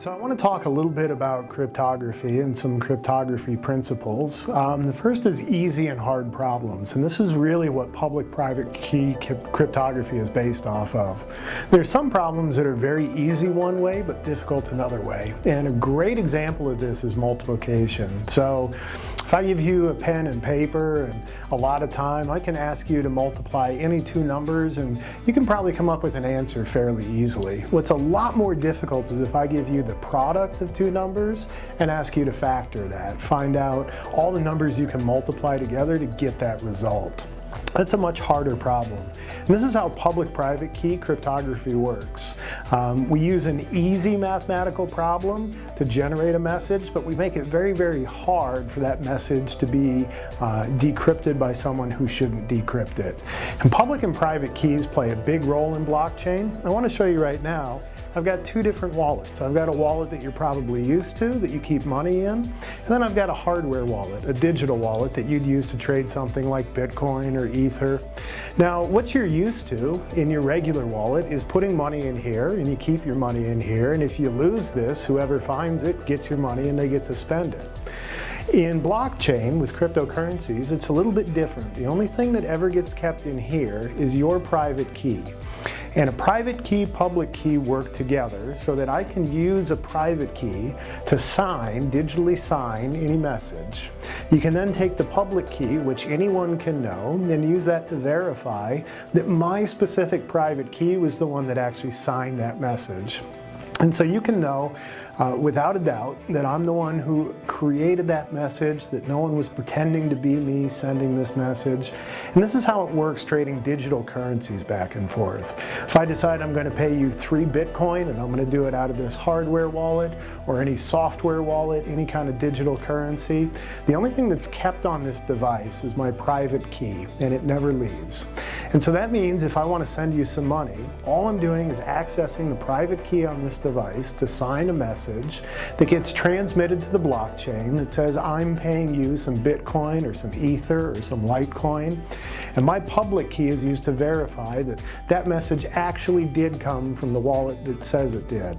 So I want to talk a little bit about cryptography and some cryptography principles. Um, the first is easy and hard problems, and this is really what public-private key cryptography is based off of. There's some problems that are very easy one way, but difficult another way. And a great example of this is multiplication. So if I give you a pen and paper and a lot of time, I can ask you to multiply any two numbers and you can probably come up with an answer fairly easily. What's a lot more difficult is if I give you the product of two numbers and ask you to factor that. Find out all the numbers you can multiply together to get that result. That's a much harder problem. And this is how public-private key cryptography works. Um, we use an easy mathematical problem to generate a message, but we make it very, very hard for that message to be uh, decrypted by someone who shouldn't decrypt it. And public and private keys play a big role in blockchain. I want to show you right now I've got two different wallets. I've got a wallet that you're probably used to, that you keep money in, and then I've got a hardware wallet, a digital wallet that you'd use to trade something like Bitcoin or Ether. Now, what you're used to in your regular wallet is putting money in here, and you keep your money in here, and if you lose this, whoever finds it gets your money and they get to spend it. In blockchain, with cryptocurrencies, it's a little bit different. The only thing that ever gets kept in here is your private key. And a private key, public key work together so that I can use a private key to sign, digitally sign any message. You can then take the public key, which anyone can know, and use that to verify that my specific private key was the one that actually signed that message. And so you can know uh, without a doubt that I'm the one who created that message, that no one was pretending to be me sending this message. And this is how it works trading digital currencies back and forth. If I decide I'm going to pay you three Bitcoin and I'm going to do it out of this hardware wallet or any software wallet, any kind of digital currency, the only thing that's kept on this device is my private key and it never leaves. And so that means if I want to send you some money, all I'm doing is accessing the private key on this device to sign a message that gets transmitted to the blockchain that says I'm paying you some Bitcoin or some Ether or some Litecoin. And my public key is used to verify that that message actually did come from the wallet that says it did.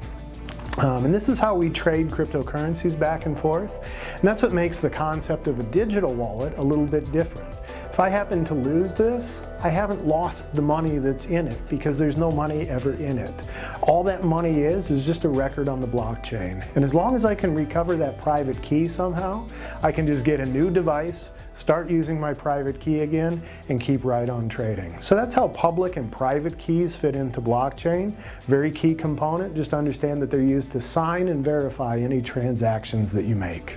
Um, and this is how we trade cryptocurrencies back and forth. And that's what makes the concept of a digital wallet a little bit different. If I happen to lose this, I haven't lost the money that's in it because there's no money ever in it. All that money is, is just a record on the blockchain. And as long as I can recover that private key somehow, I can just get a new device, start using my private key again, and keep right on trading. So that's how public and private keys fit into blockchain. Very key component, just understand that they're used to sign and verify any transactions that you make.